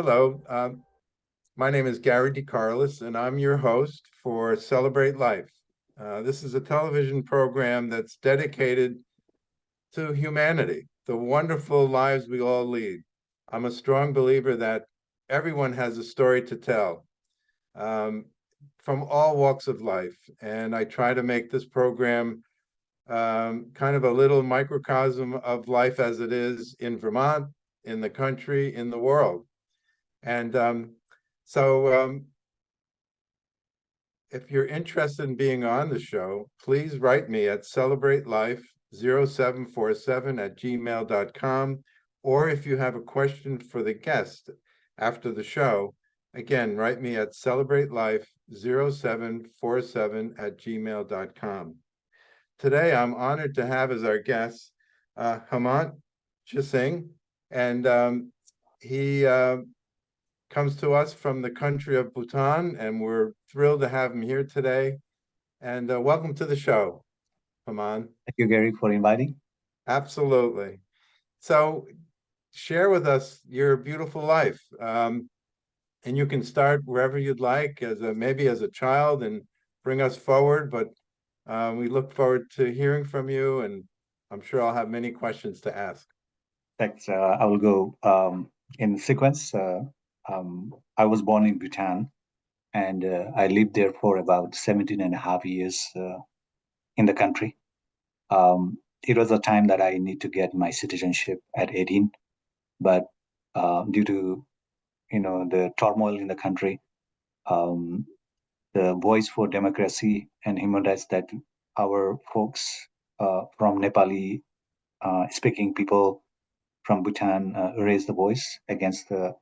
Hello, um, my name is Gary DeCarlis, and I'm your host for Celebrate Life. Uh, this is a television program that's dedicated to humanity, the wonderful lives we all lead. I'm a strong believer that everyone has a story to tell um, from all walks of life. And I try to make this program um, kind of a little microcosm of life as it is in Vermont, in the country, in the world. And um, so um, if you're interested in being on the show, please write me at celebratelife0747 at gmail.com. Or if you have a question for the guest after the show, again, write me at celebratelife0747 at gmail.com. Today, I'm honored to have as our guest uh, Hemant Singh, and um, he uh, comes to us from the country of Bhutan, and we're thrilled to have him here today. And uh, welcome to the show, Hemant. Thank you, Gary, for inviting. Absolutely. So share with us your beautiful life. Um, and you can start wherever you'd like, as a, maybe as a child and bring us forward, but uh, we look forward to hearing from you, and I'm sure I'll have many questions to ask. Thanks. Uh, I will go um, in sequence. Uh, um, I was born in Bhutan, and uh, I lived there for about 17 and a half years uh, in the country. Um, it was a time that I need to get my citizenship at 18, but uh, due to you know the turmoil in the country, um, the voice for democracy and human rights that our folks uh, from Nepali uh, speaking people from Bhutan uh, raised the voice against the,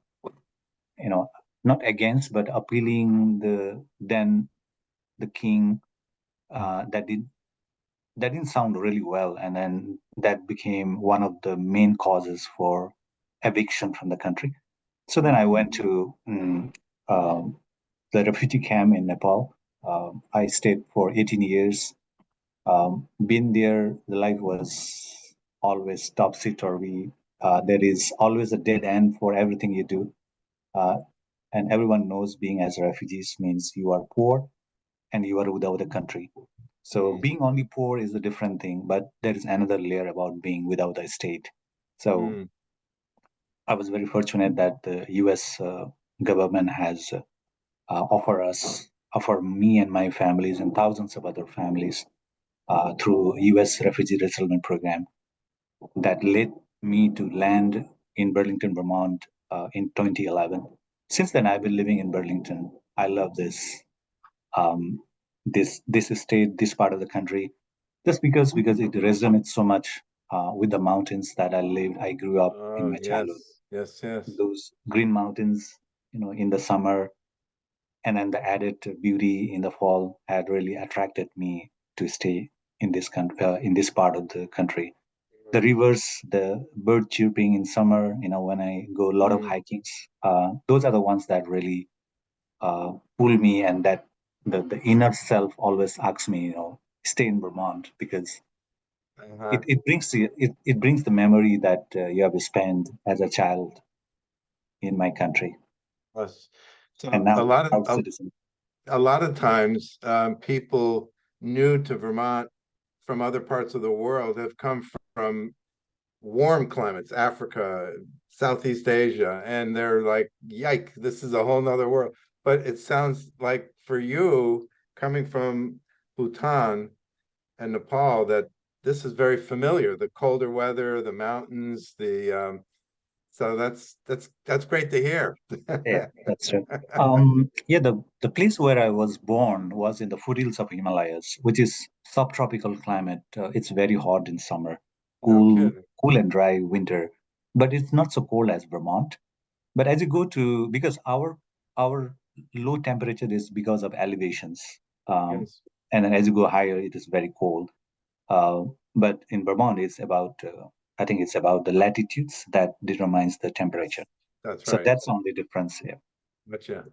you know, not against, but appealing the then the king uh, that did that didn't sound really well, and then that became one of the main causes for eviction from the country. So then I went to um, um, the refugee camp in Nepal. Um, I stayed for 18 years. Um, been there, the life was always topsy turvy. Uh, there is always a dead end for everything you do. Uh, and everyone knows being as refugees means you are poor and you are without a country. So mm. being only poor is a different thing, but there is another layer about being without a state. So mm. I was very fortunate that the U.S. Uh, government has uh, uh, offer us, offer me and my families and thousands of other families uh, through U.S. Refugee Resettlement Program that led me to land in Burlington, Vermont uh, in 2011. Since then, I've been living in Burlington. I love this, um, this this state, this part of the country, just because because it resonates so much uh, with the mountains that I lived. I grew up oh, in my yes, childhood. Yes, yes. Those green mountains, you know, in the summer, and then the added beauty in the fall had really attracted me to stay in this country, uh, in this part of the country. The rivers, the bird chirping in summer, you know, when I go a lot of mm. hikings, uh, those are the ones that really uh, pull me, and that the, the inner self always asks me, you know, stay in Vermont because uh-huh. it, it brings the, it, it brings the memory that uh, you have spent as a child in my country. Yes. So and now a lot of a, a, lot of times um, people new to Vermont from other parts of the world have come from warm climates, Africa, Southeast Asia, and they're like, yike, this is a whole nother world. But it sounds like for you coming from Bhutan and Nepal that this is very familiar, the colder weather, the mountains, the um, so that's that's that's great to hear. yeah, that's true. Um, yeah, the the place where I was born was in the foothills of Himalayas, which is subtropical climate. Uh, it's very hot in summer, cool cool and dry winter, but it's not so cold as Vermont. But as you go to because our our low temperature is because of elevations, um, yes. and then as you go higher, it is very cold. Uh, but in Vermont, it's about uh, I think it's about the latitudes that determines the temperature. That's right. So that's only difference here. Gotcha.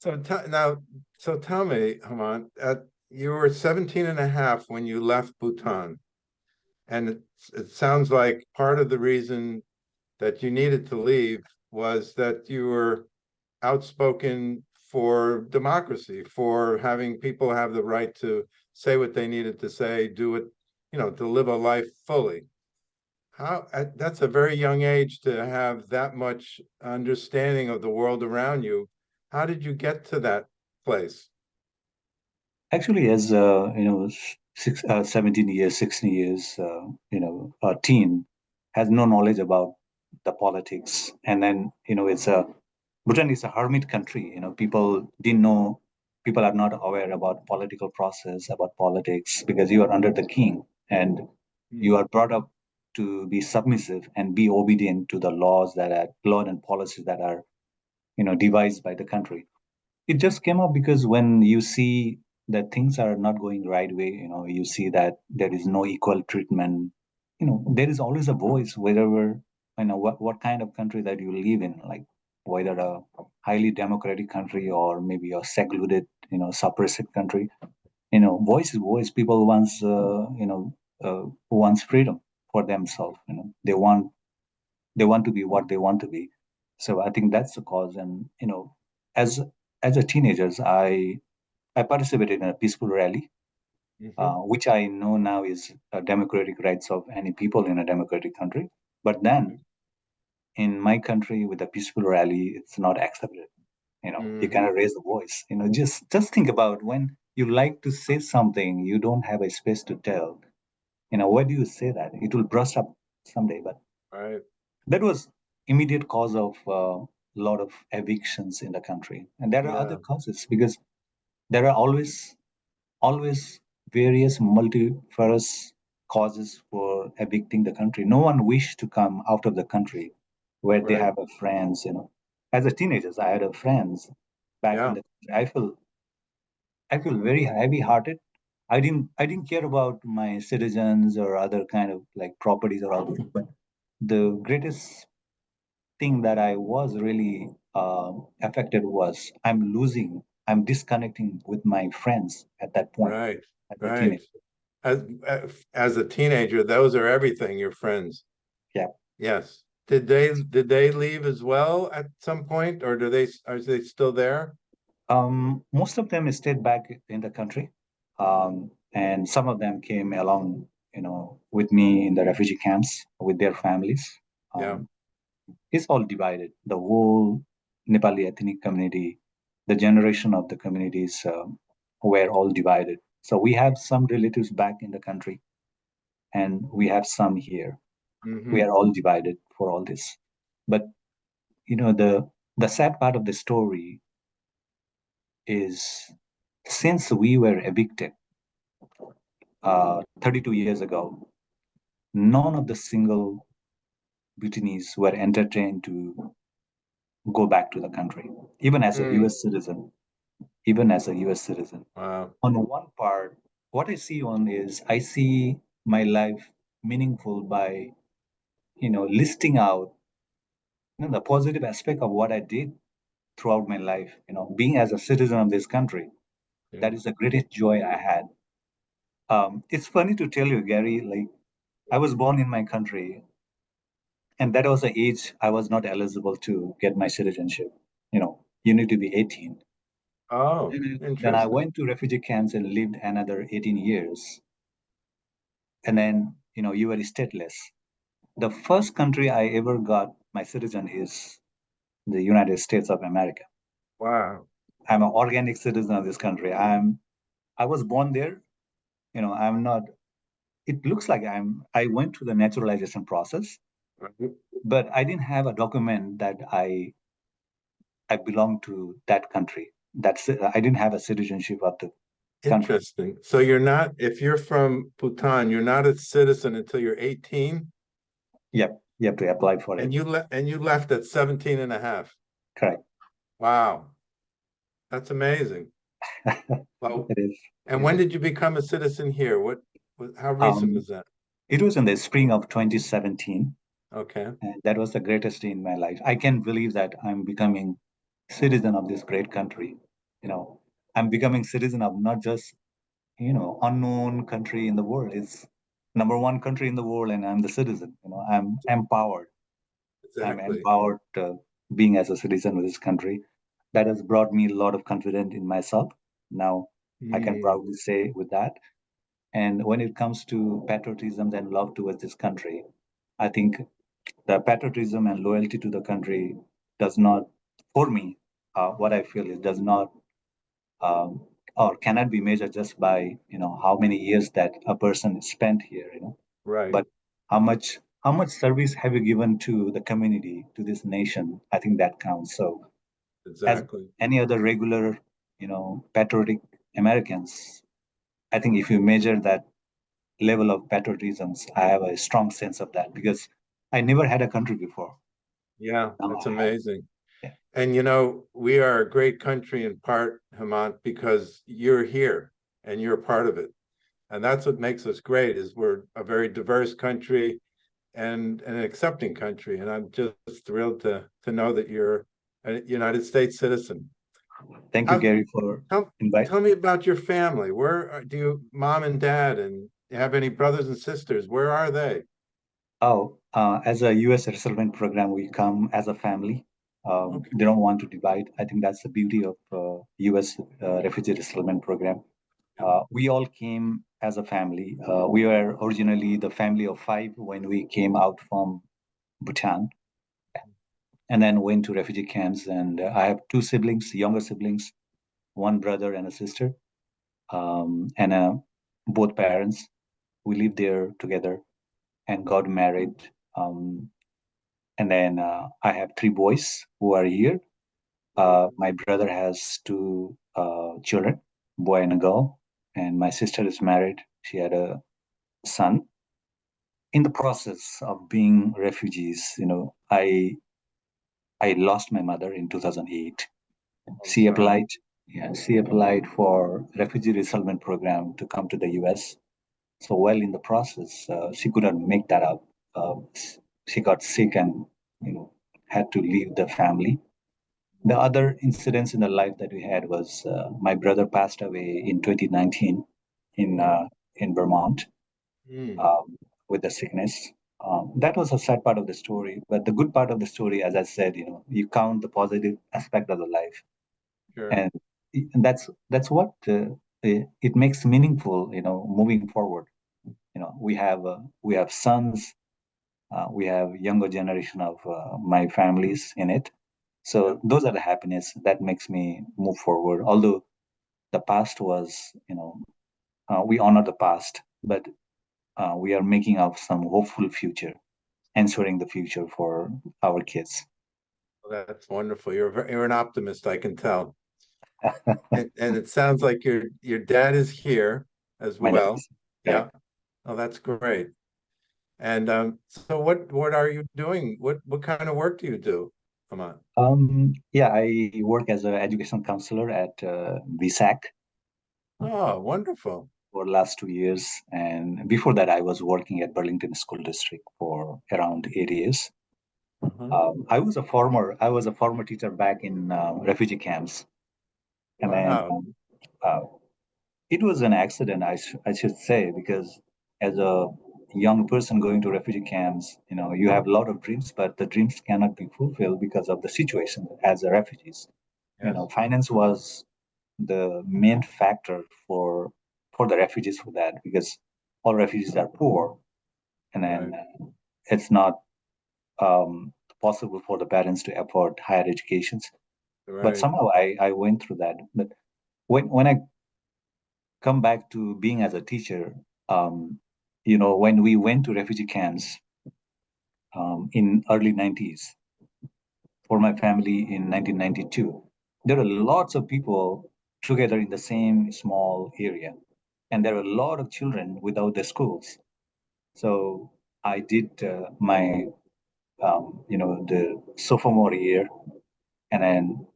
So now, so tell me, Hemant, at, you were 17 and a half when you left Bhutan. And it, it sounds like part of the reason that you needed to leave was that you were outspoken for democracy, for having people have the right to say what they needed to say, do it, you know, to live a life fully. How, that's a very young age to have that much understanding of the world around you. How did you get to that place? Actually, as uh, you know, six, uh, 17 years, 16 years, uh, you know, a teen has no knowledge about the politics, and then you know, it's a Bhutan is a hermit country. You know, people didn't know, people are not aware about political process, about politics, because you are under the king, and you are brought up to be submissive and be obedient to the laws that are law and policies that are, you know, devised by the country it just came up because when you see that things are not going right way you know you see that there is no equal treatment. You know there is always a voice wherever you know what, what kind of country that you live in like whether a highly democratic country or maybe a secluded you know suppressive country. You know voice is voice. People wants uh, you know uh, wants freedom for themselves you know. They want they want to be what they want to be. So i think that's the cause. And you know as as a teenagers i i participated in a peaceful rally Mhm. uh, which i know now is a democratic rights of any people in a democratic country. But then in my country with a peaceful rally it's not accepted. You know you Mhm. cannot raise the voice. You know just just think about when you like to say something you don't have a space to tell. You know why do you say that? It will burst up someday but Right, that was immediate cause of a uh, lot of evictions in the country. And there are other causes because there are always always various multifarious causes for evicting the country. No one wished to come out of the country where they have a friends you know. As a teenagers i had a friends back Yeah. in the country i feel i feel very heavy hearted i didn't i didn't care about my citizens or other kind of like properties or other but the greatest thing that I was really uh, affected was I'm losing, I'm disconnecting with my friends at that point right, as a right. as- as a teenager, those are everything, your friends. Yeah. Yes. Did they, did they leave as well at some point, or do they, are they still there? Um, most of them stayed back in the country, um, and some of them came along, you know, with me in the refugee camps with their families. Um, Yeah. It's all divided. The whole Nepali ethnic community, the generation of the communities um, were all divided. So we have some relatives back in the country, and we have some here. Mhm. We are all divided for all this. But you know, the the sad part of the story is since we were evicted uh, 32 years ago, none of the single Bhutanese were entertained to go back to the country, even as a Mm. US citizen. Even as a US citizen. Wow, On one part, what I see on is I see my life meaningful by, you know, listing out you know, the positive aspect of what I did throughout my life. You know, being as a citizen of this country, Yeah. that is the greatest joy I had. Um, it's funny to tell you, Gary, like I was born in my country, and that was the age I was not eligible to get my citizenship. You know, you need to be 18. oh, mm-hmm. Then I, then I went to refugee camps and lived another 18 years. And then, you know, you were stateless. The first country I ever got my citizen is the United States of America. Wow, I'm an organic citizen of this country. I'm I was born there. You know, I'm not it looks like I'm I went through the naturalization process, Right. But I didn't have a document that I I belong to that country. That's I didn't have a citizenship of the country. interesting. So you're not, if you're from Bhutan, you're not a citizen until you're eighteen? Yep, you have to apply for it. And you left, and you left at 17 and a half. Correct. Wow. That's amazing. Well, It is. and when did you become a citizen here? What, what- how recent Um, was that? It was in the spring of 2017, Okay, and that was the greatest day in my life. I can't believe that I'm becoming citizen of this great country. You know, I'm becoming citizen of not just you know unknown country in the world. It's number one country in the world, and I'm the citizen. You know, I'm empowered. Exactly. I'm empowered uh, being as a citizen of this country. That has brought me a lot of confidence in myself. Now I can Mm, proudly say with that. And when it comes to patriotism and love towards this country, I think the patriotism and loyalty to the country does not, for me, uh, what I feel is does not um, or cannot be measured just by you know how many years that a person spent here. You know, Right, but how much how much service have you given to the community to this nation? I think that counts. So exactly. any other regular, you know, patriotic Americans, I think if you measure that level of patriotism, I have a strong sense of that because I never had a country before. Yeah, that's amazing. Yeah. And you know, we are a great country in part, Hemant, because you're here and you're a part of it. And that's what makes us great is we're a very diverse country and an accepting country. And I'm just thrilled to to know that you're a United States citizen. Thank you, How- Gary, for Tell, tell me about your family. Where do you, mom and dad, and have any brothers and sisters? Where are they? Oh, uh, as a U.S. resettlement program, we come as a family. Um, Okay. They don't want to divide. I think that's the beauty of uh, U.S. Uh, refugee resettlement program. Uh, we all came as a family. Uh, we were originally the family of five when we came out from Bhutan, and then went to refugee camps. And uh, I have two siblings, younger siblings, one brother and a sister, um, and uh, both parents. We lived there together and got married. Um, and then uh, I have three boys who are here. Uh, my brother has two uh, children, boy and a girl, and my sister is married. She had a son. In the process of being refugees, you know, I I lost my mother in 2008. She applied, yeah, she applied for refugee resettlement program to come to the U.S. So while in the process, uh, she couldn't make that up. Uh, she got sick and you know had to leave the family. The other incidents in the life that we had was uh, my brother passed away in 2019 in uh, in Vermont Hmm, um, with the sickness. Um, that was a sad part of the story, but the good part of the story, as I said, you know, you count the positive aspect of the life, sure. and, and that's that's what uh, it, it makes meaningful, you know, moving forward. You know, we have uh, we have sons, uh, we have younger generation of uh, my families in it, so those are the happiness that makes me move forward. Although the past was, you know, uh, we honor the past, but uh, we are making up some hopeful future, ensuring the future for our kids. Well, That's wonderful. You're, you're an optimist, I can tell. And, and it sounds like your, your dad is here as well. Yeah. Oh, that's great. And, um, so what, what are you doing? What, what kind of work do you do? Come on. Um, yeah, I work as an education counselor at uh, VSAC Oh, wonderful. for the last two years, and before that, I was working at Burlington School District for around eight years. Uh-huh. Um, I was a former I was a former teacher back in uh, refugee camps, and then Wow. um, uh, it was an accident, I, sh- I should say, because as a young person going to refugee camps, you know, you have a lot of dreams, but the dreams cannot be fulfilled because of the situation as a refugees. You know, finance was the main factor for for the refugees for that because all refugees are poor, and then uh, it's not um, possible for the parents to afford higher educations but somehow I, I went through that. But when when I come back to being as a teacher, um, you know, when we went to refugee camps um, in early 90s for my family in 1992, there were lots of people together in the same small area, and there were a lot of children without their schools. So I did uh, my, um, you know, the sophomore year, and then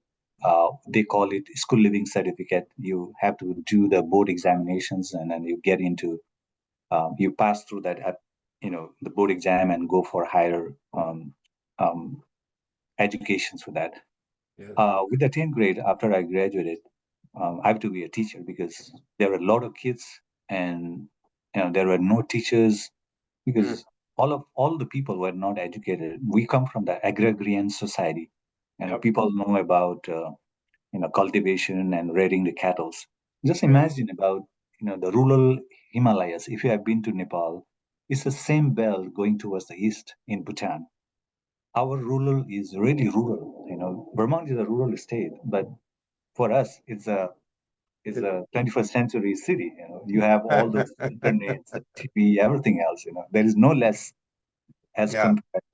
uh, they call it school living certificate. You have to do the board examinations, and then you get into, um, you pass through that, at, you know, the board exam and go for higher um, um, educations for that. Yes. Uh, with the 10th grade, after I graduated, um, I have to be a teacher because there were a lot of kids, and you know there were no teachers because all of all the people were not educated. We come from the agrarian society, and Yep. people know about uh, you know cultivation and rearing the cattle. Just imagine about you know the rural Himalayas. If you have been to Nepal, it's the same belt going towards the east in Bhutan. Our rural is really rural. You know, Vermont is a rural state, but for us, it's a it's a 21st century city. You know, you have all those internet, TV, everything else. You know, there is no less as Yeah. compared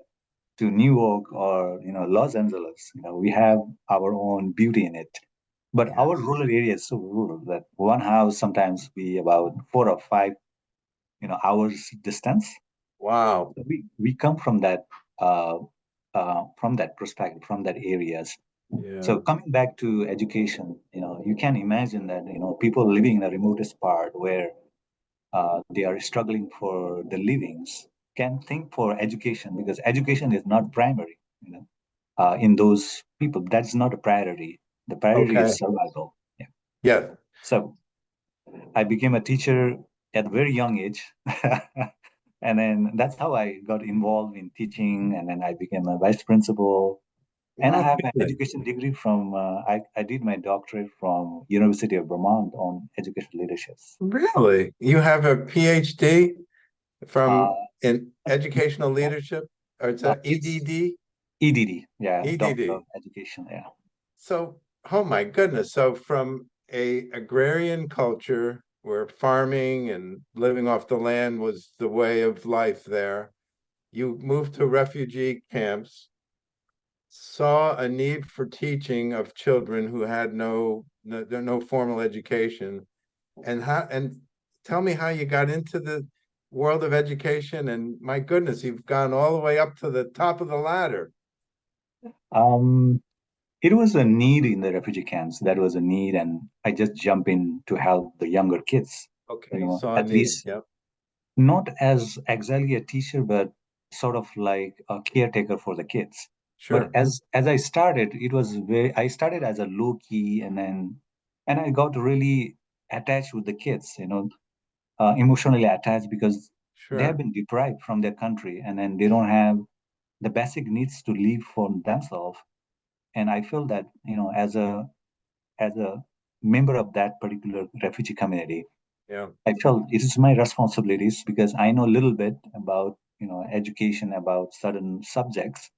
to New York or you know Los Angeles. You know, we have our own beauty in it. But Yes. our rural area is so rural that one house sometimes be about four or five, you know, hours distance. Wow. So we we come from that uh, uh, from that perspective, from that areas. Yeah. So coming back to education, you know, you can imagine that you know people living in the remotest part where uh, they are struggling for the livings can think for education because education is not primary. You know, uh, in those people, that's not a priority. The priority Okay. is survival. Yeah. yeah. So I became a teacher at a very young age. and then that's how I got involved in teaching. And then I became a vice principal. And I have an education degree from, uh, I, I did my doctorate from University of Vermont on education leadership. Really? You have a PhD from Uh, in educational leadership or it's a it's- EDD? EDD, yeah, EDD. Doctor of Education, yeah. So, oh my goodness. So from a agrarian culture where farming and living off the land was the way of life there, you moved to refugee camps, saw a need for teaching of children who had no no, no formal education. And how and tell me how you got into the world of education and my goodness, you've gone all the way up to the top of the ladder. Um, it was a need in the refugee camps. That was a need, and I just jump in to help the younger kids. Okay, You know, a at need. least- Yep. Not as exactly a teacher, but sort of like a caretaker for the kids. Sure. But as as I started, it was very. I started as a low key, and then and I got really attached with the kids. You know, uh, emotionally attached because they have been deprived from their country, and then they don't have the basic needs to live for themselves. And I feel that you know, as a as a member of that particular refugee community, Yeah. I felt it is my responsibilities because I know a little bit about you know education about certain subjects.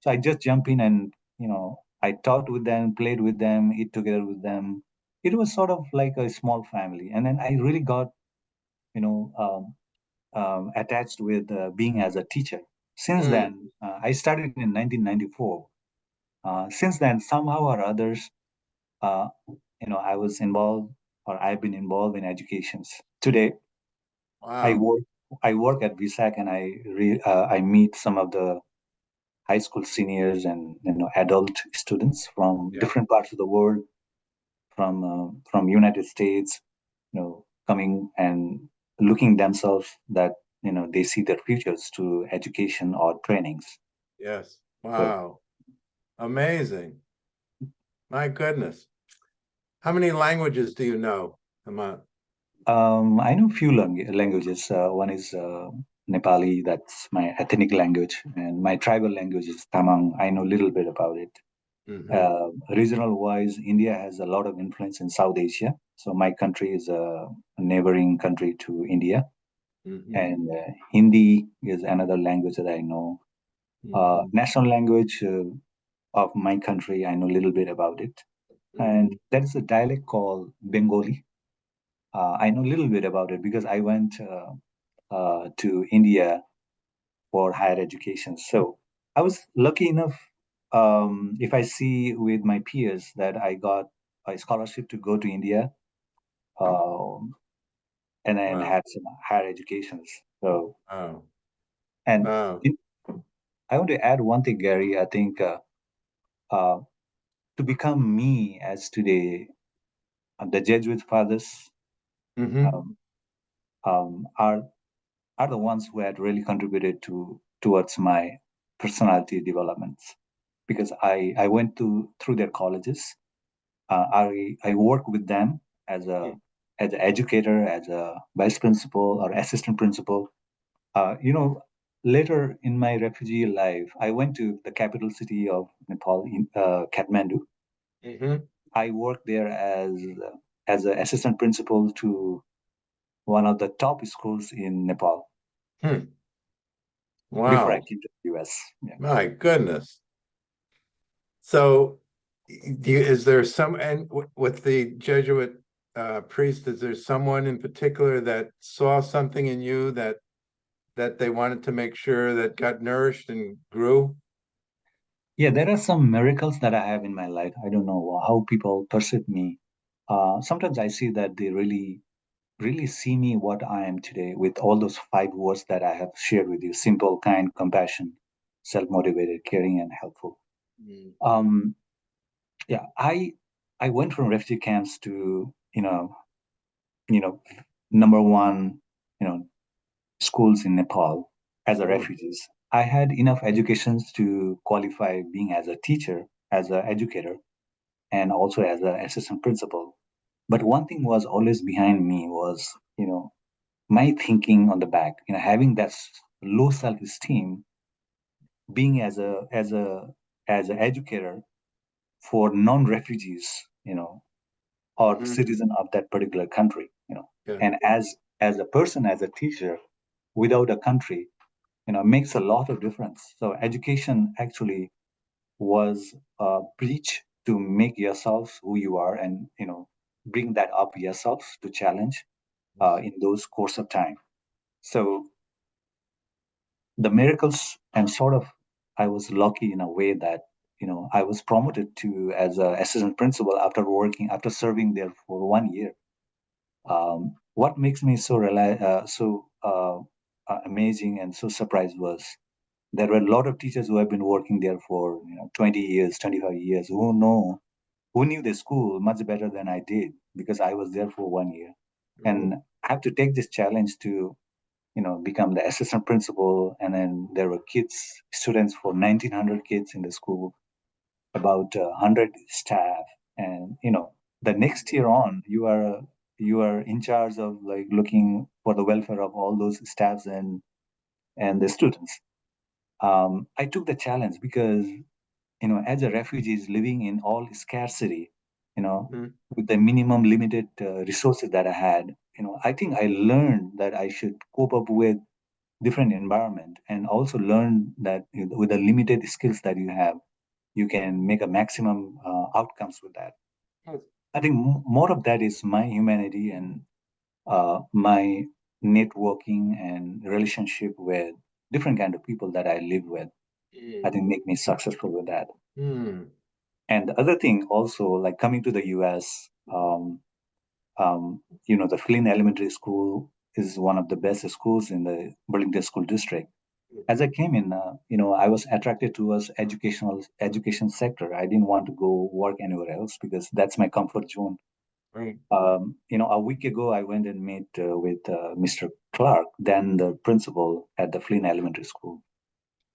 So I just jump in and you know I talked with them, played with them, eat together with them. It was sort of like a small family, and then I really got you know um, um, attached with uh, being as a teacher. Since Mm. then, uh, I started in 1994. Uh, since then, somehow or others, uh, you know, I was involved or I've been involved in educations. Today, I work I work at VSAC and I re, uh, I meet some of the high school seniors and you know adult students from Yeah. different parts of the world, from uh, from United States, you know, coming and looking themselves that you know they see their futures to education or trainings. Yes. Wow. Amazing. My goodness. How many languages do you know, Hemant? Um, I know few lang- languages. Uh, one is uh, Nepali, that's my ethnic language, and my tribal language is Tamang. I know a little bit about it. Mhm. Uh, regional wise, India has a lot of influence in South Asia. So my country is a neighboring country to India, Mhm. and uh, Hindi is another language that I know. Uh, Mhm. national language uh, of my country, I know a little bit about it, and that's a dialect called Bengali. Uh, I know a little bit about it because I went uh, uh, to India for higher education. So I was lucky enough. Um, if I see with my peers that I got a scholarship to go to India, um, and then Wow. had some higher educations. So Wow. and Wow. in, I want to add one thing, Gary. I think uh, uh, to become me as today, uh, the Jesuit fathers Mhm. um, um, are are the ones who had really contributed to towards my personality development because I I went to through their colleges. Uh, I I work with them as a as an educator, as a vice principal or assistant principal. Uh, you know, later in my refugee life, I went to the capital city of Nepal, in uh, Kathmandu. Mhm. I worked there as as an assistant principal to one of the top schools in Nepal before I came to the US. Yeah. my goodness. So, do you, is there some, and with the Jesuit uh priest, is there someone in particular that saw something in you that that they wanted to make sure that got nourished and grew? Yeah, there are some miracles that I have in my life. I don't know how people perceive me. Uh, sometimes I see that they really, really see me what I am today with all those five words that I have shared with you simple, kind, compassion, self motivated, caring, and helpful. Mm. Um, yeah, I I went from refugee camps to, you know, you know, number one, you know, schools in Nepal as a Mm. refugees. I had enough educations to qualify being as a teacher, as an educator, and also as an assistant principal. But one thing was always behind me was, you know, my thinking on the back, you know, having that low self-esteem, being as a as a as an educator for non-refugees, you know, or Mhm. citizen of that particular country, you know, Yeah. and as as a person, as a teacher, without a country, you know, makes a lot of difference. So education actually was a bridge to make yourselves who you are and you know bring that up yourselves to challenge uh, in those course of time so the miracles and sort of i was lucky in a way that you know i was promoted to as a assistant principal after working after serving there for one year um, what makes me so rela- uh, so uh, uh, amazing and so surprised was there were a lot of teachers who have been working there for you know 20 years 25 years who know who knew the school much better than I did because I was there for one year. And I have to take this challenge to, you know, become the assistant principal. And then there were kids, students for 1900 kids in the school, about uh, 100 staff. And, you know, the next year on, you are, you are in charge of like looking for the welfare of all those staffs and, and the students. Um, I took the challenge because you know, as a refugees living in all scarcity, you know, Mm. with the minimum limited uh, resources that I had, you know, I think I learned that I should cope up with different environment and also learn that with the limited skills that you have, you can make a maximum uh, outcomes with that. Yes. I think more of that is my humanity and uh, my networking and relationship with different kind of people that I live with. I think make me successful with that. Mm. And the other thing also, like coming to the US, um, um, you know, the Flynn Elementary School is one of the best schools in the Burlington School District. As I came in, uh, you know, I was attracted towards educational education sector. I didn't want to go work anywhere else because that's my comfort zone. Right. Um, you know, a week ago, I went and met uh, with uh, Mr. Clark, then the principal at the Flynn Elementary School.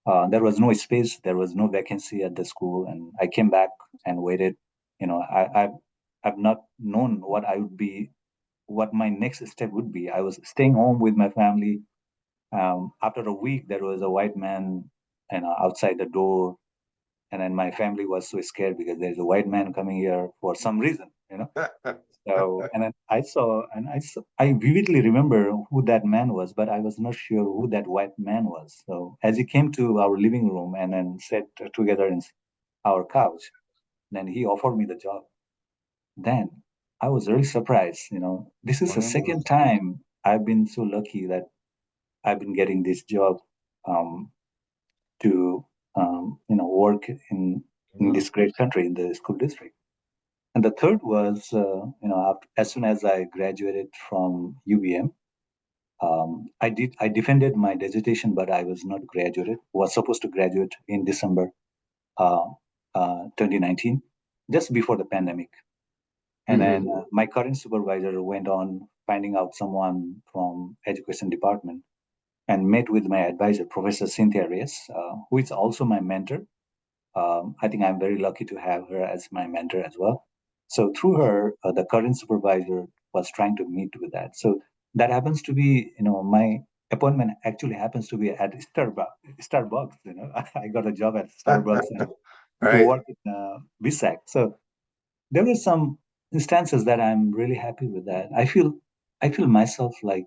Uh, there was no space, there was no vacancy at the school, and I came back and waited. You know, I, I've I've not known what I would be, what my next step would be. I was staying home with my family. Um, after a week, there was a white man, you know, outside the door, and then my family was so scared because there's a white man coming here for some reason, you know. So, and then I saw, and I saw, I vividly remember who that man was, but I was not sure who that white man was. So, as he came to our living room and then sat together in our couch, then he offered me the job. Then I was really surprised. You know, this is the second time I've been so lucky that I've been getting this job um, to, um, you know, work in in this great country in the school district. And the third was, uh, you know, after, as soon as I graduated from UVM, um, I did I defended my dissertation, but I was not graduated. Was supposed to graduate in December uh, uh, 2019, just before the pandemic. And then uh, my current supervisor went on finding out someone from education department and met with my advisor, Professor Cynthia Reyes, uh, who is also my mentor. Um, I think I'm very lucky to have her as my mentor as well. So through her, uh, the current supervisor was trying to meet with that. So that happens to be, you know, my appointment actually happens to be at Starbucks. Starbucks, you know, I got a job at Starbucks and to work in uh, VSAC. So there were some instances that I'm really happy with that. I feel, I feel myself like,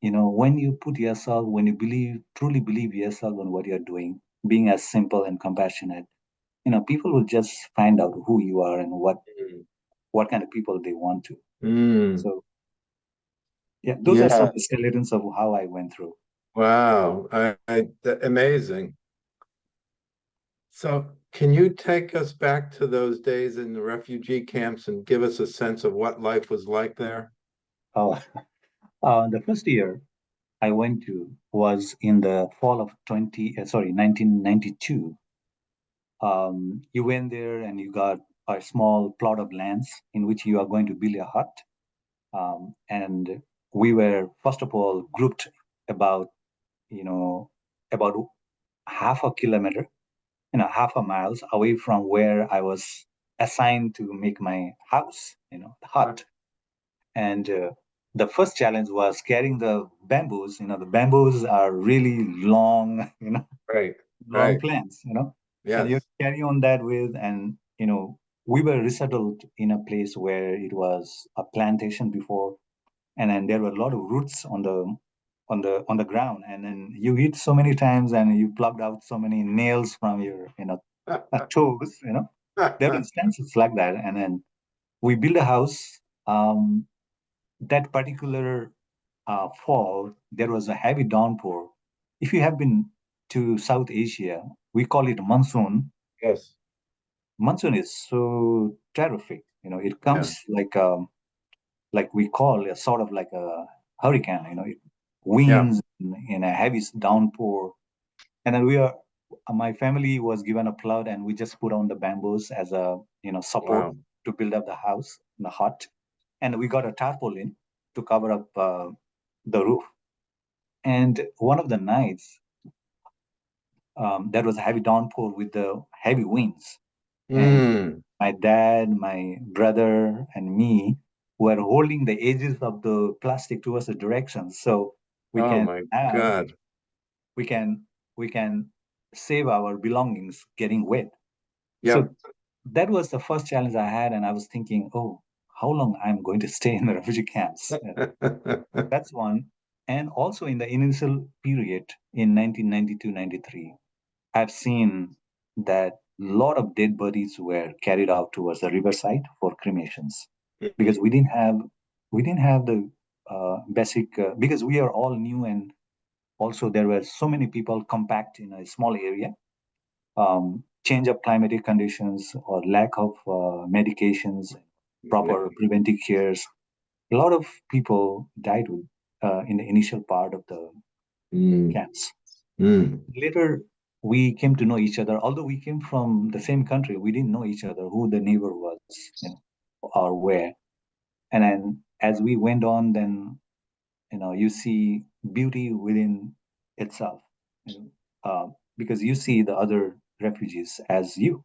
you know, when you put yourself, when you believe, truly believe yourself on what you're doing, being as simple and compassionate, you know, people will just find out who you are and what Mm. what kind of people they want to. Mm, So yeah, those are some Yeah. skeletons of how I went through. wow, I, I, amazing. So can you take us back to those days in the refugee camps and give us a sense of what life was like there? Oh, uh, the first year I went to was in the fall of 20, uh, sorry, 1992. Um, you went there and you got a small plot of lands in which you are going to build a hut. Um, and we were, first of all, grouped about, you know, about half a kilometer, you know, half a miles away from where I was assigned to make my house, you know, the hut. And uh, the first challenge was carrying the bamboos. You know, the bamboos are really long, you know, Right, long right, plants, you know, and you carry on that with, and, you know, we were resettled in a place where it was a plantation before, and then there were a lot of roots on the on the on the ground and then you eat so many times and you plucked out so many nails from your you know toes you know. There were instances like that and then we built a house um that particular uh, fall, there was a heavy downpour. If you have been to South Asia, we call it monsoon. yes, Monsoon is so terrific. You know, it yeah, comes like um, like we call a sort of like a hurricane. You know, it winds in, in a heavy downpour, and then we are. My family was given a plot, and we just put on the bamboos as a you know support wow, to build up the house, in the hut, and we got a tarpaulin to cover up uh, the roof. And one of the nights, um, there was a heavy downpour with the heavy winds. And mm, my dad, my brother, and me were holding the edges of the plastic towards the direction, so we oh can my have, God, we can we can save our belongings getting wet. yep, So that was the first challenge I had, and I was thinking, oh, how long I'm going to stay in the refugee camps? That's one. And also in the initial period in 1992 93, I've seen that a lot of dead bodies were carried out towards the riverside for cremations because we didn't have we didn't have the uh, basic uh, because we are all new and also there were so many people compact in a small area um, change of climatic conditions or lack of uh, medications proper preventive cares a lot of people died with, uh, in the initial part of the Mm, camps. mm, Later, we came to know each other. Although we came from the same country, we didn't know each other, who the neighbor was, you know, or where. And then as we went on, then you know you see beauty within itself, you know, uh, because you see the other refugees as you.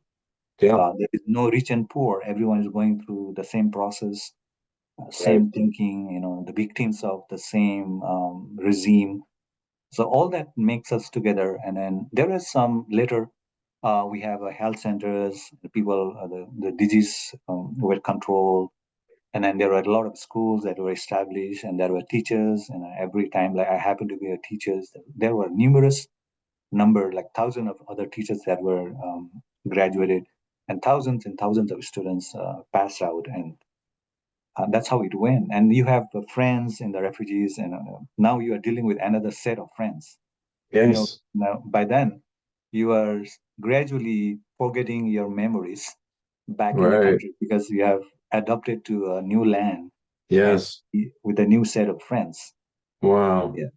Yeah, Uh, there is no rich and poor. Everyone is going through the same process, uh, same thinking. You know, the victims of the same um, regime. So all that makes us together. And then there is some later. Uh, we have a health centers. The people, uh, the the disease um, were controlled, and then there were a lot of schools that were established, and there were teachers. And every time, like I happened to be a teacher, there were numerous number, like thousands of other teachers that were um, graduated, and thousands and thousands of students uh, passed out, and uh, that's how it went. And you have uh, friends in the refugees, and uh, now you are dealing with another set of friends. You know, yes, now by then you are gradually forgetting your memories back in the country because you have adopted to a new land yes, with a new set of friends. wow, Yeah.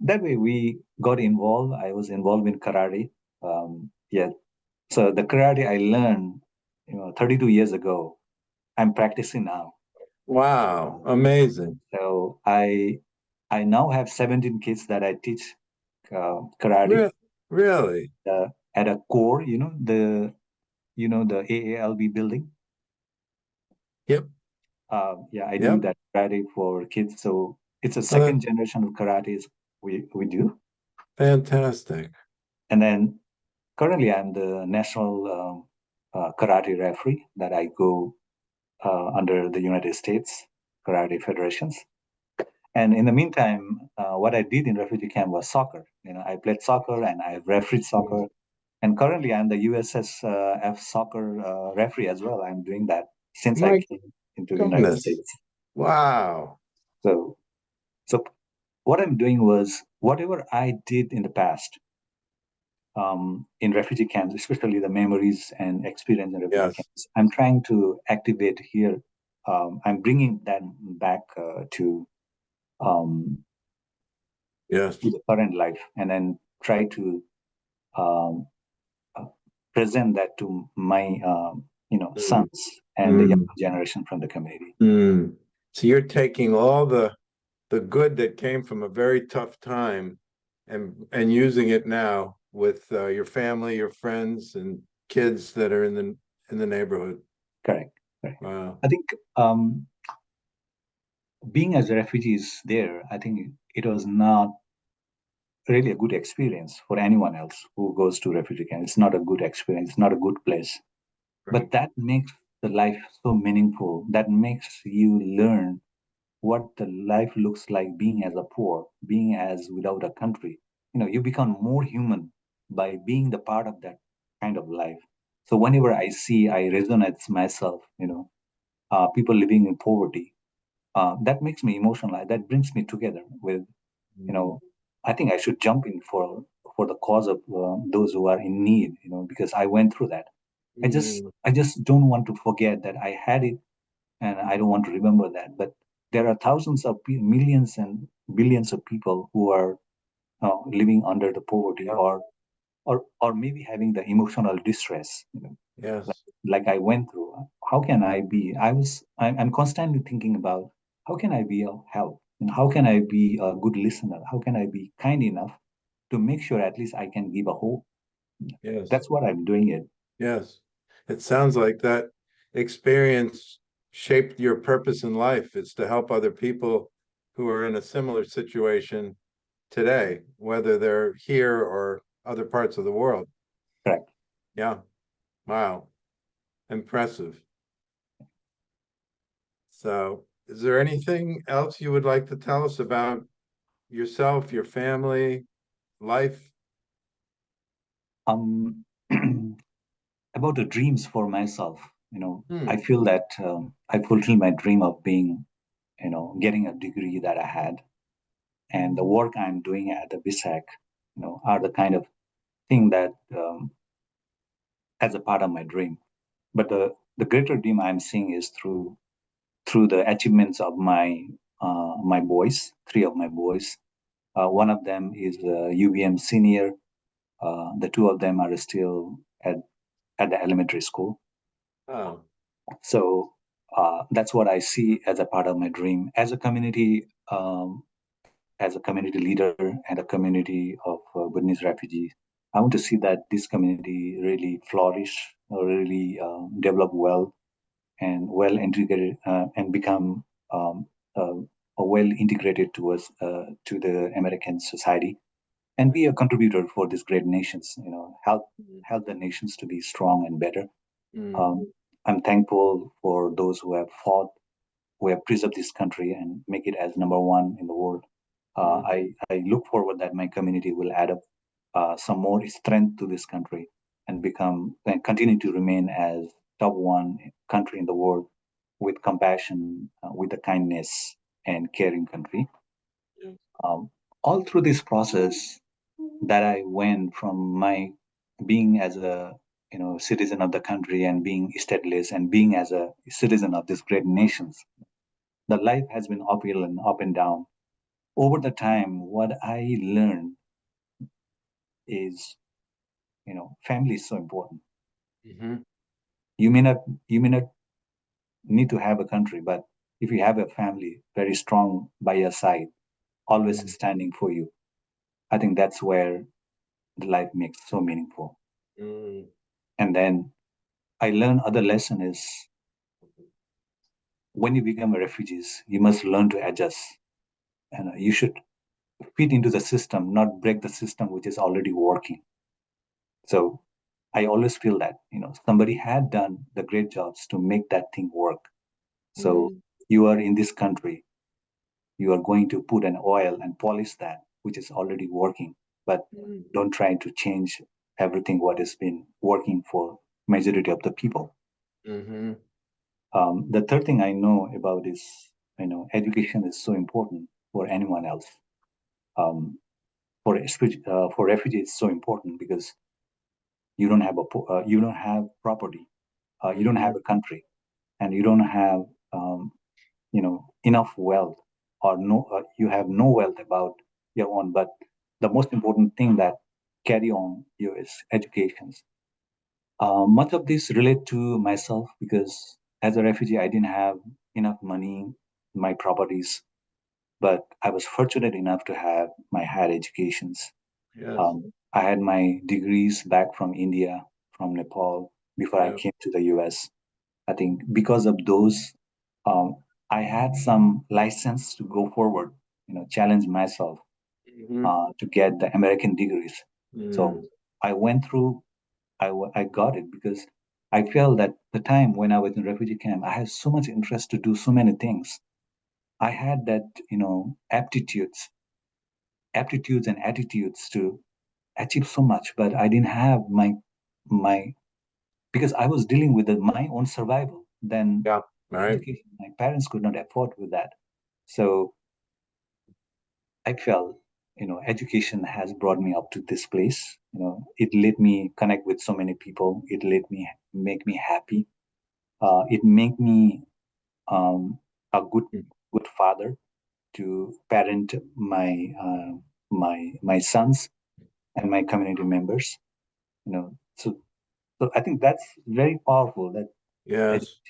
That way we got involved. I was involved in karate. Um, yeah. So the karate I learned, you know, 32 years ago, I'm practicing now. wow, amazing, So I I now have 17 kids that I teach uh, karate Re- really, uh, at a core, you know, the you know the AALV building. yep, Uh, yeah, I do Yep. that karate for kids. So it's a second generation of karate we we do. Fantastic. And then currently, I'm the national um, uh, karate referee that I go uh, under the United States Karate Federations. And in the meantime, uh, what I did in refugee camp was soccer. You know, I played soccer and I refereed soccer. And currently, I'm the USSF soccer uh, referee as well. I'm doing that since My I came into the United. States. Wow. So, so what I'm doing was whatever I did in the past um, in refugee camps, especially the memories and experience in refugee Yes. camps, I'm trying to activate here. Um, I'm bringing that back uh, to um, Yes. to the current life, and then try to um, uh, present that to my um, you know Mm. sons and the Mm. younger generation from the community. Hmm. So you're taking all the the good that came from a very tough time and and using it now with uh, your family, your friends and kids that are in the in the neighborhood. Correct. Wow. I think um, being as refugees there, I think it was not really a good experience for anyone else who goes to refugee camp. It's not a good experience. It's not a good place. But that makes the life so meaningful. That makes you learn what the life looks like being as a poor, being as without a country. You know, you become more human by being the part of that kind of life. So whenever I see, I resonate myself. You know, uh, people living in poverty. Uh, that makes me emotional. That brings me together with you know i think i should jump in for for the cause of uh, those who are in need you know because i went through that i just Mm. i just don't want to forget that i had it and i don't want to remember that but there are thousands of millions and billions of people who are uh, living under the poverty or or or maybe having the emotional distress you know Yes. like I went through. How can I be? I was. I'm, I'm constantly thinking about how can I be of help and how can I be a good listener? How can I be kind enough to make sure at least I can give a hope? Yes. That's what I'm doing it. Yes. It sounds like that experience shaped your purpose in life is to help other people who are in a similar situation today, whether they're here or other parts of the world. Correct. Yeah. Wow. Impressive. So is there anything else you would like to tell us about yourself, your family, life? Um, about the dreams for myself. You know, Hmm. I feel that um, I fulfilled my dream of being, you know, getting a degree that I had, and the work I'm doing at the VSAC, you know, are the kind of thing that um, as a part of my dream. But the the greater dream I'm seeing is through through the achievements of my uh, my boys, three of my boys. Uh, one of them is a UVM senior. Uh, the two of them are still at at the elementary school. Oh, So uh, that's what I see as a part of my dream. As a community, um, as a community leader and a community of uh, Bhutanese refugees, I want to see that this community really flourish, or really uh, develop well, and well integrated uh, and become um, uh, well integrated towards uh, to the American society, and be a contributor for these great nations. You know, help help the nations to be strong and better. mm, Um, I'm thankful for those who have fought, who have preserved this country and make it as number one in the world. Uh, Mm. I, I look forward that my community will add up uh, some more strength to this country and become and continue to remain as top one country in the world with compassion, uh, with the kindness and caring country. Um, all through this process that I went from my being as a you know citizen of the country and being stateless and being as a citizen of these great nations the life has been uphill and up and down over the time what i learned is you know family is so important. Mhm, you may not you may not need to have a country but if you have a family very strong by your side always Mm. standing for you i think that's where the life makes so meaningful. Mm, and then i learned other lesson is when you become a refugees you must learn to adjust. And you should fit into the system, not break the system which is already working. So I always feel that you know somebody had done the great jobs to make that thing work. So Mhm. you are in this country, you are going to put an oil and polish that which is already working, but Mm. don't try to change everything what has been working for majority of the people. Mhm. Um, the third thing I know about is, you know, education is so important for anyone else. Um, for uh, for refugees, it's so important because you don't have a uh, you don't have property, uh, you don't have a country, and you don't have um, you know enough wealth or no uh, you have no wealth about your own. But the most important thing that carry on you is educations. Uh, much of this relate to myself because as a refugee, I didn't have enough money, my properties, but I was fortunate enough to have my higher educations. Yes. Um, I had my degrees back from India, from Nepal, before I came to the US. I think because of those, um, I had some license to go forward, you know, challenge myself Mhm. uh, to get the American degrees. So Mm. I went through I, I got it because I felt that the time when I was in refugee camp, I had so much interest to do so many things. I had that, you know, aptitudes, aptitudes and attitudes to achieve so much, but I didn't have my my because I was dealing with the, my own survival. Then Yeah. Right. my parents could not afford with that. So I felt, you know, education has brought me up to this place. You know, it let me connect with so many people. It let me make me happy. Uh, it make me um, a good Mm. Good father to parent my uh, my my sons and my community members. You know, so so I think that's very powerful. That Yes. is,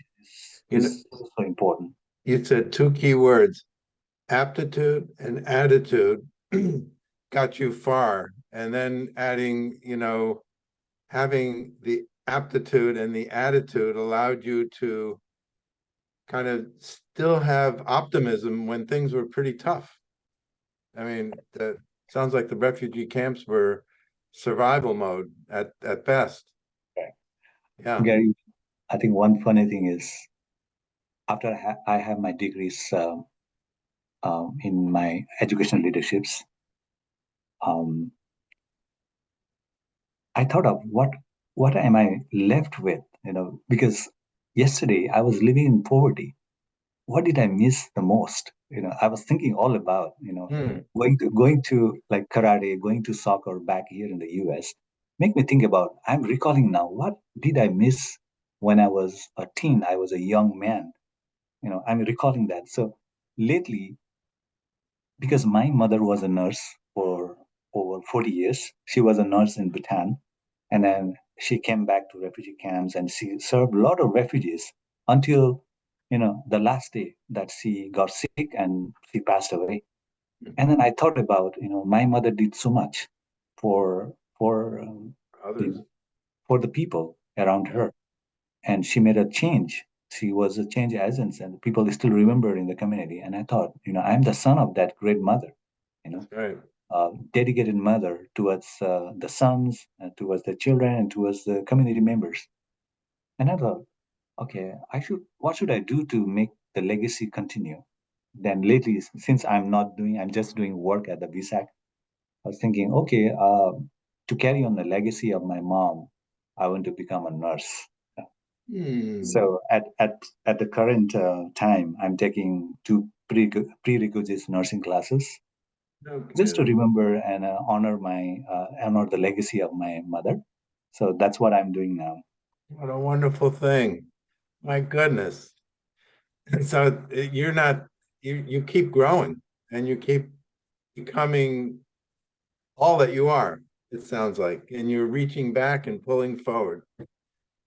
You know, so, so important. you said two key words, aptitude and attitude got you far. And then adding, you know, having the aptitude and the attitude allowed you to kind of still have optimism when things were pretty tough. I mean, that sounds like the refugee camps were survival mode at, at best. Right. Yeah. Gary, I think one funny thing is after I, ha- I have my degrees um, um, in my educational leaderships, um, I thought of what what am I left with? You know, because yesterday I was living in poverty. What did I miss the most? You know, I was thinking all about you know Hmm. going to going to like karate, going to soccer back here in the U.S. Make me think about. I'm recalling now. What did I miss when I was a teen? I was a young man. You know, I'm recalling that. So lately, because my mother was a nurse for over 40 years, she was a nurse in Bhutan and then she came back to refugee camps and she served a lot of refugees until you know the last day that she got sick and she passed away. And then i thought about you know my mother did so much for for um, know, for the people around her. And she made a change. She was a change agent and people still remember in the community. And i thought you know i'm the son of that great mother you know. Right. Uh, dedicated mother towards uh, the sons, and towards the children, and towards the community members. And I thought, okay, I should. What should I do to make the legacy continue? Then lately, since I'm not doing, I'm just doing work at the VSAC. I was thinking, okay, uh, to carry on the legacy of my mom, I want to become a nurse. Hmm. So at at at the current uh, time, I'm taking two pre prerequisites nursing classes No just to remember and uh, honor my uh, honor the legacy of my mother. So that's what I'm doing now. What a wonderful thing. My goodness. And so uh, you're not, you, you keep growing and you keep becoming all that you are, it sounds like, and you're reaching back and pulling forward.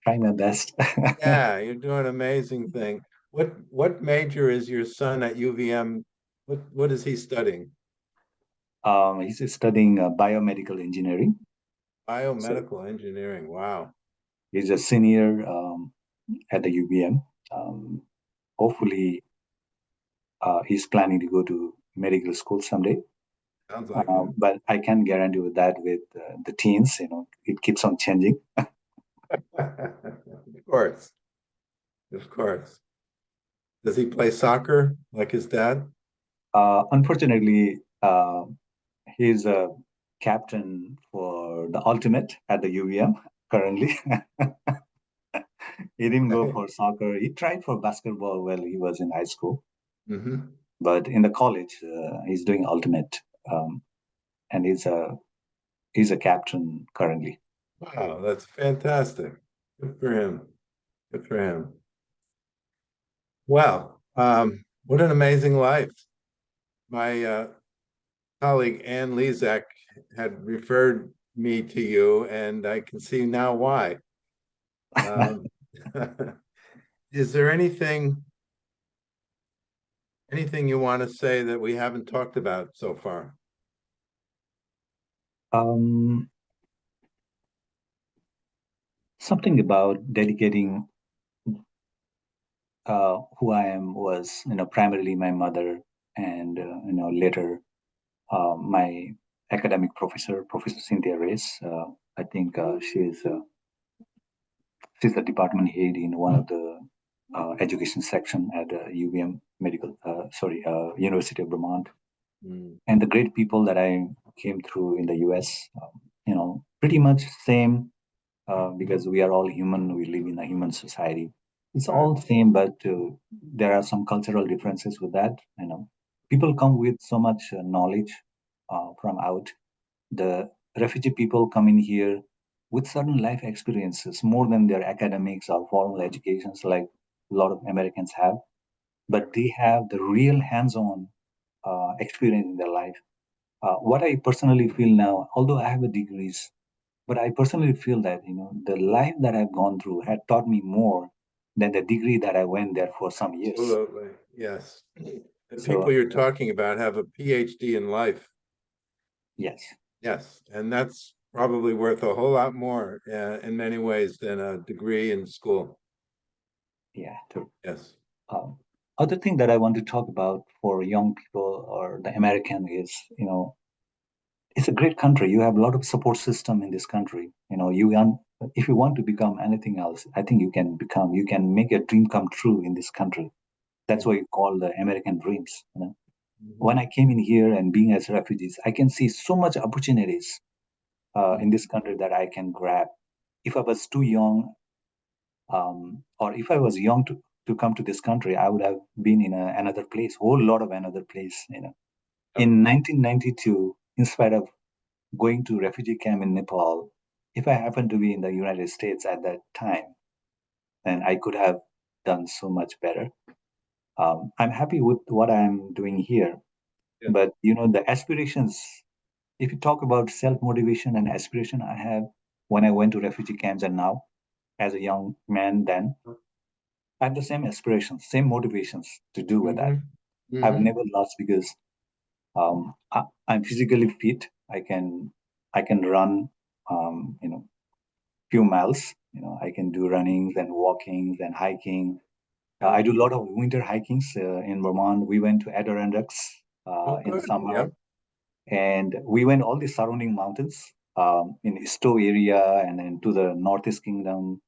Trying my best. Yeah, you're doing an amazing thing. What, what major is your son at UVM? What, what is he studying? Um, he's studying uh, biomedical engineering. Biomedical engineering. Wow. He's a senior um, at the UVM. Um, hopefully, uh, he's planning to go to medical school someday. Sounds like Um, it. but I can guarantee with that with uh, the teens, you know, it keeps on changing. Of course. Of course. Does he play soccer like his dad? Uh, unfortunately, uh, he's a captain for the ultimate at the UVM currently. he didn't go for soccer. He tried for basketball while he was in high school, hmm but in the college, uh, he's doing ultimate, um, and he's a he's a captain currently. Wow, that's fantastic. Good for him. Good for him. Wow, um, what an amazing life. My uh, colleague Ann Lezak had referred me to you, and I can see now why. Um, Is there anything, anything you want to say that we haven't talked about so far? Um, something about dedicating uh, who I am was, you know, primarily my mother, and uh, you know, later my academic professor, Professor Cynthia Reyes. Uh, I think uh, she's uh, she's the department head in one of the uh, education section at uh, UVM Medical, uh, sorry, uh, University of Vermont. Mm, and the great people that I came through in the US, um, you know, pretty much same uh, because we are all human. We live in a human society. It's all same, but uh, there are some cultural differences with that. You know, people come with so much uh, knowledge uh, from out. The refugee people come in here with certain life experiences more than their academics or formal educations, like a lot of Americans have. But they have the real hands-on uh, experience in their life. Uh, what I personally feel now, although I have a degrees, but I personally feel that you know the life that I've gone through had taught me more than the degree that I went there for some years. Absolutely, yes. The So- people you're talking about have a PhD in life. Yes, Yes, and that's probably worth a whole lot more uh, in many ways than a degree in school. yeah. True. Yes. Um, other thing that I want to talk about for young people or the American is, you know, it's a great country. You have a lot of support system in this country. You know, you want if you want to become anything else, I think you can become. You can make a dream come true in this country. That's what you call the American dreams. You know, when I came in here and being as refugees, I can see so much opportunities uh, in this country that I can grab. If I was too young, um, or if I was young to, to come to this country, I would have been in a, another place, whole lot of another place. You know, in 1992, in spite of going to refugee camp in Nepal, if I happened to be in the United States at that time, then I could have done so much better. Um, I'm happy with what I'm doing here, Yeah. but you know the aspirations. If you talk about self motivation and aspiration, I have when I went to refugee camps and now, as a young man, then I have the same aspirations, same motivations to do with that. Mhm, I've mhm. never lost because um, I, I'm physically fit. I can I can run um, you know few miles. You know I can do runnings and walkings and hiking. Uh, I do a lot of winter hikings uh, in Vermont. We went to Adirondacks uh, Oh, in summer, yep. and we went all the surrounding mountains um, in Stowe area and then to the Northeast Kingdom.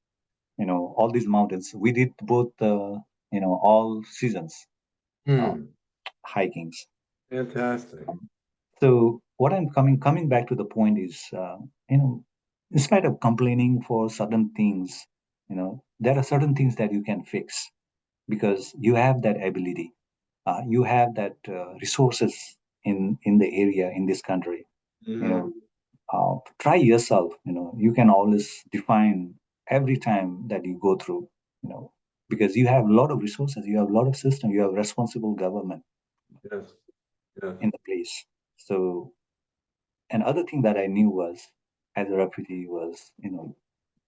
You know all these mountains. We did both uh, you know all seasons Hmm, hikings. fantastic. So what I'm coming coming back to the point is, uh, you know, in spite of complaining for certain things, you know, there are certain things that you can fix because you have that ability, uh, you have that uh, resources in in the area in this country. You know, uh, try yourself. You know, you can always define every time that you go through. You know, because you have a lot of resources, you have a lot of system, you have responsible government Yes, yes. in the place. So another thing that I knew was as a refugee was, you know,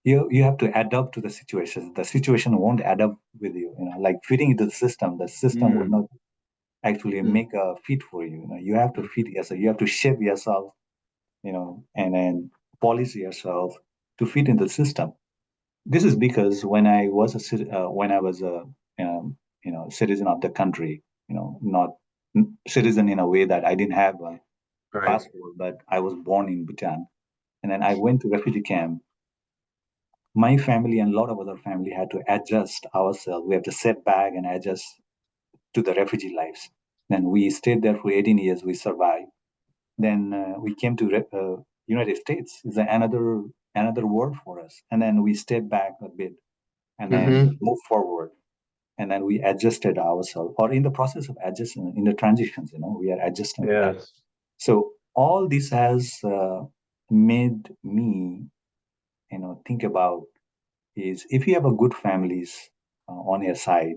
you you have to adapt to the situation. The situation won't adapt with you, you know, like fitting into the system, the system will Mm. not actually Mm. make a fit for you. You know, you have to fit yourself, you have to shape yourself, you know, and then polish yourself to fit in the system. This is because when I was a uh, when I was a um, you know citizen of the country, you know, not citizen in a way that I didn't have a Right. passport, but I was born in Bhutan. And then I went to refugee camp. My family and a lot of other family had to adjust ourselves. We have to sit back and adjust to the refugee lives. Then we stayed there for 18 years. We survived. Then uh, we came to uh, United States. Is another another world for us. And then we stayed back a bit, and then Mhm. moved forward. And then we adjusted ourselves, or in the process of adjusting, in the transitions, you know, we are adjusting. Yes. So all this has uh, made me, you know, think about is if you have a good families uh, on your side,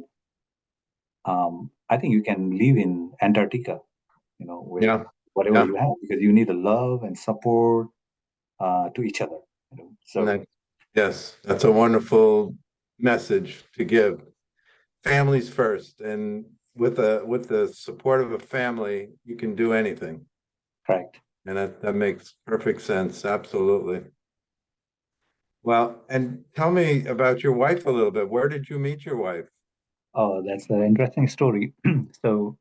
um, I think you can live in Antarctica, you know, with Yeah. whatever Yeah. you have, because you need the love and support uh, to each other. You know? So that- yes, that's a wonderful message to give. Families first, and with a with the support of a family, you can do anything. correct. And that, that makes perfect sense, absolutely. Well, and tell me about your wife a little bit. Where did you meet your wife? Oh, that's an interesting story. so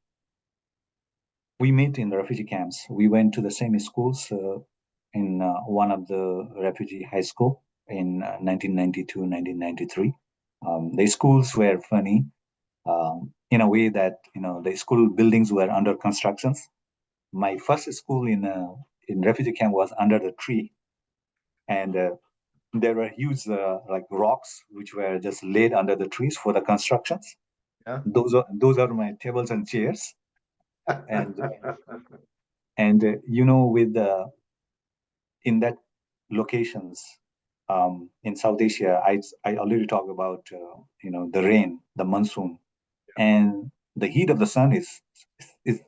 we met in the refugee camps. We went to the same schools uh, in uh, one of the refugee high school in uh, 1992, 1993. Um, the schools were funny um, in a way that you know the school buildings were under constructions. My first school in uh, in refugee camp was under the tree, and uh, there were huge uh, like rocks which were just laid under the trees for the constructions. Yeah. Those are those are my tables and chairs. And- and uh, you know with the in that locations um, in south asia i i already talked about uh, you know the rain the monsoon and the heat of the sun is is,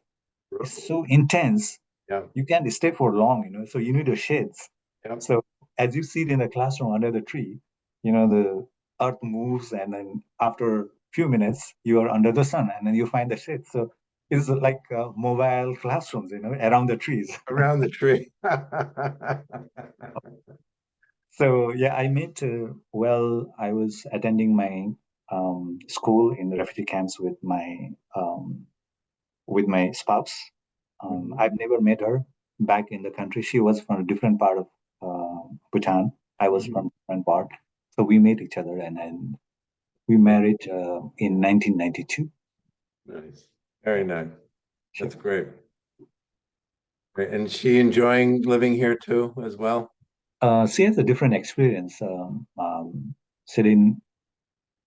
is so intense Yeah. you can't stay for long you know so you need a shades Yeah. so as you sit in the classroom under the tree you know the earth moves and then after a few minutes you are under the sun and then you find the shade so it's like uh, mobile classrooms you know around the trees Around the tree. So yeah, I met uh, well. I was attending my um, school in the refugee camps with my um, with my spouse. Um. I've never met her back in the country. She was from a different part of uh, Bhutan. I was Mhm. from different part. So we met each other, and then we married uh, in 1992. Nice, very nice. That's great. Great. And she enjoying living here too as well? Uh, she has a different experience. Um, um, sitting,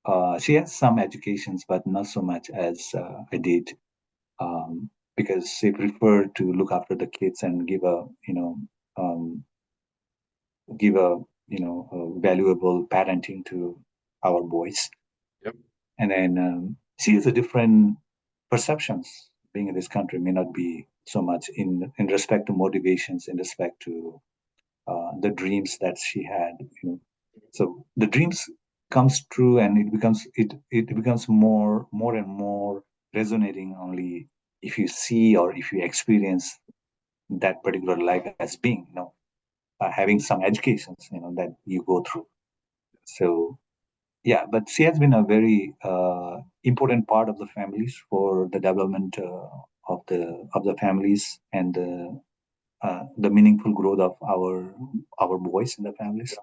uh, she has some educations, but not so much as uh, I did, um, because she preferred to look after the kids and give a, you know, um, give a, you know, a valuable parenting to our boys. Yep. And then um, she has a different perceptions. Being in this country may not be so much in in respect to motivations, in respect to uh, the dreams that she had you know so the dreams comes true and it becomes it it becomes more more and more resonating only if you see or if you experience that particular life as being you know having some educations you know that you go through so yeah but she has been a very uh, important part of the families for the development uh, of the of the families and the uh, the meaningful growth of our our boys in the families.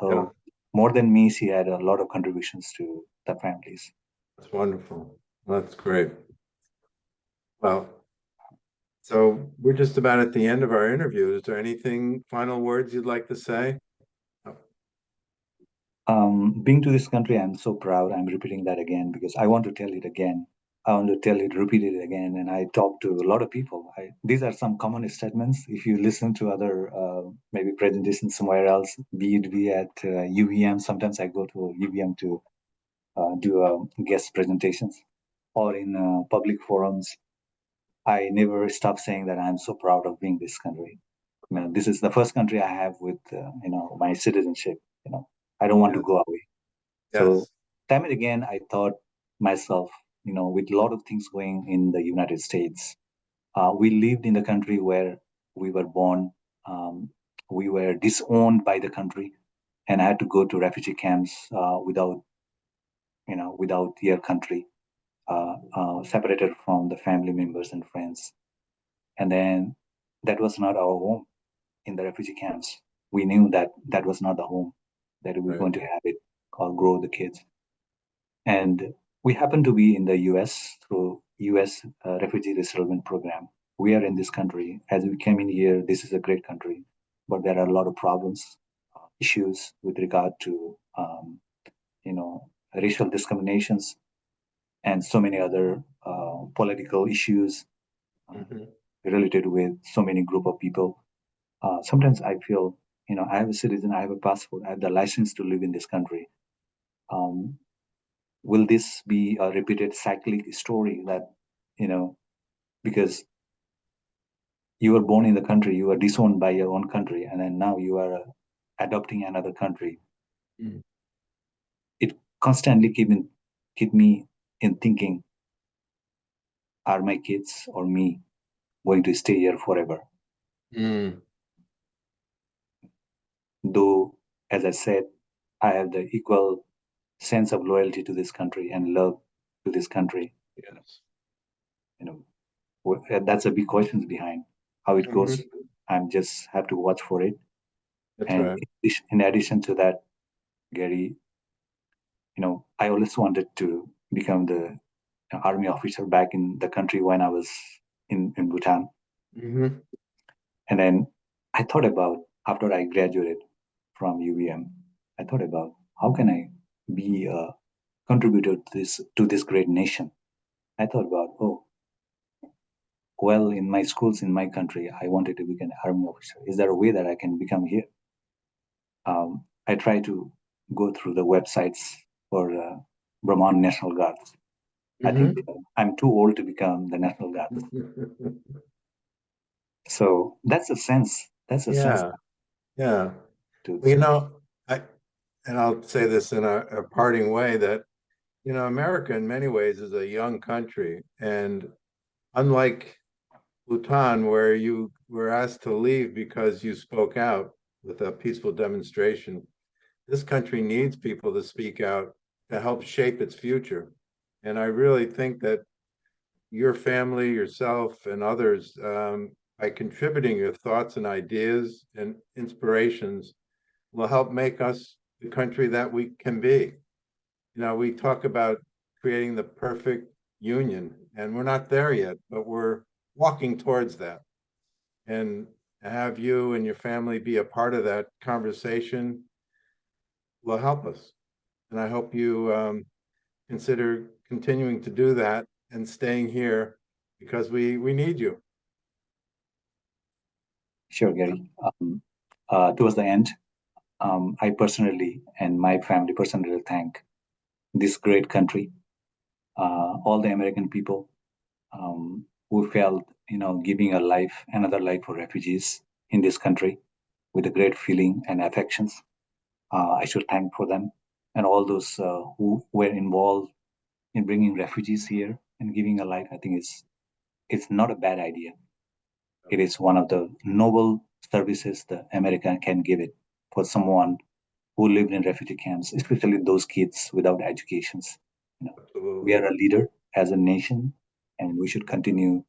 So Yeah. more than me, she had a lot of contributions to the families. That's wonderful. That's great. Well, so we're just about at the end of our interview. Is there anything, final words you'd like to say? Um, being to this country, I'm so proud. I'm repeating that again because I want to tell it again. I want to tell it, repeat it again. And I talk to a lot of people. I, these are some common statements. If you listen to other uh, maybe presentations somewhere else, be it be at uh, UVM, sometimes I go to UVM to uh, do uh, guest presentations or in uh, public forums. I never stop saying that I'm so proud of being this country. You know, this is the first country I have with uh, you know my citizenship. You know, I don't want to go away. So time and again, I thought myself, you know, with a lot of things going in the United States, uh, we lived in the country where we were born. Um, we were disowned by the country, and I had to go to refugee camps uh, without, you know, without your country, separated from the family members and friends. And then that was not our home in the refugee camps. We knew that that was not the home that we were Right. going to have it or grow the kids. And we happen to be in the US through US uh, refugee resettlement program. We are in this country. As we came in here, this is a great country, but there are a lot of problems, uh, issues with regard to, um, you know, racial discriminations and so many other uh, political issues Mhm. related with so many group of people. Uh, sometimes I feel, you know, I have a citizen, I have a passport, I have the license to live in this country. Um, will this be a repeated cyclic story that, you know, because you were born in the country, you were disowned by your own country, and then now you are uh, adopting another country. Mm. It constantly keep in, keep me in thinking: Are my kids or me going to stay here forever? Mm. though as i said i have the equal sense of loyalty to this country and love to this country Yes. you know uh, that's a big questions behind how it goes Mhm. i'm just have to watch for it That's and right. in addition to that gary you know i always wanted to become the army officer back in the country when i was in, in bhutan hmm And then I thought about after I graduated from UVM, I thought about how can I be a contributor to this to this great nation. I thought about oh, well, in my schools in my country, I wanted to become an army officer. Is there a way that I can become here? Um, I try to go through the websites for uh, Vermont National Guard. I think uh, I'm too old to become the National Guard. So that's a sense. That's a sense Yeah, yeah. to you know, I, and I'll say this in a, a parting way that, you know, America in many ways is a young country. And unlike Bhutan, where you were asked to leave because you spoke out with a peaceful demonstration, this country needs people to speak out to help shape its future. And I really think that your family, yourself, and others, um, by contributing your thoughts and ideas and inspirations, will help make us the country that we can be. You know, we talk about creating the perfect union, and we're not there yet, but we're walking towards that. And have you and your family be a part of that conversation will help us. And I hope you um, consider continuing to do that and staying here because we we need you. Sure, Gary. Um, uh, towards the end, um, I personally and my family personally thank this great country, uh, all the American people um, who felt, you know, giving a life, another life for refugees in this country with a great feeling and affections. Uh, I should thank for them and all those uh, who were involved in bringing refugees here and giving a life. I think it's it's not a bad idea. It is one of the noble services the America can give it for someone who lived in refugee camps, especially those kids without educations. We are a leader as a nation, and we should continue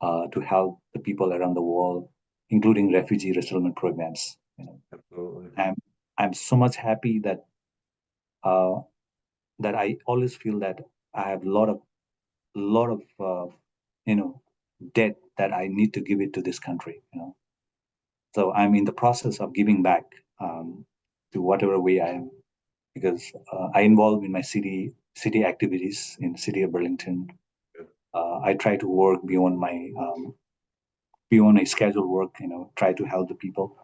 uh, to help the people around the world, including refugee resettlement programs. You know, Absolutely. I'm I'm so much happy that uh, that I always feel that I have a lot of lot of uh, you know debt that I need to give it to this country. You know, so I'm in the process of giving back um, to whatever way I am, because uh, I involve in my city city activities in the city of Burlington. Uh, I try to work beyond my um, beyond my scheduled work. You know, try to help the people.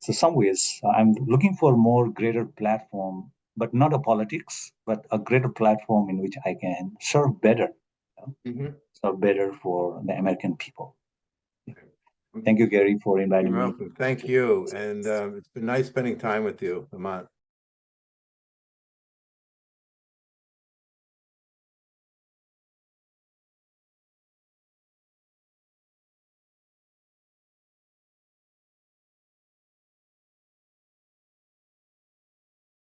So some ways I'm looking for more greater platform, but not a politics, but a greater platform in which I can serve better, Mhm. serve better for the American people. Thank you, Gary, for inviting You're me. welcome. Thank you. And um, it's been nice spending time with you, Hemant.